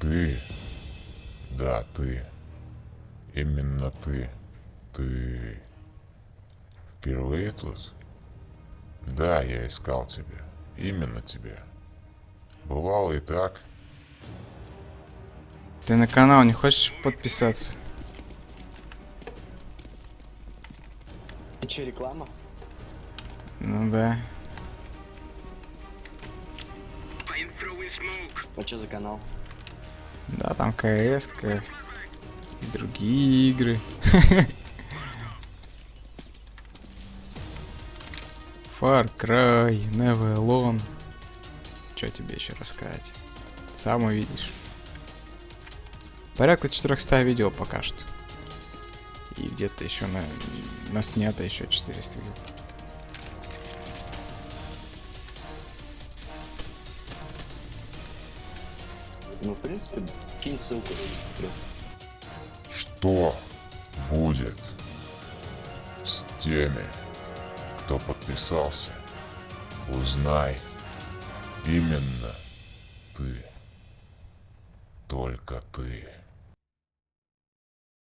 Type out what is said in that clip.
Ты. Да, ты. Именно ты. Ты. Впервые тут? Да, я искал тебя. Именно тебя. Бывало и так. Ты на канал не хочешь подписаться? Ты че, реклама? Ну да. А что за канал? Да, там КС, и другие игры. Far Cry, Never Alone. Что тебе еще рассказать? Сам увидишь. Порядка 400 видео пока что. И где-то еще на, на снято еще 400 видео. Ну, в принципе, кинь ссылку. Что будет с теми, кто подписался? Узнай. Именно ты. Только ты.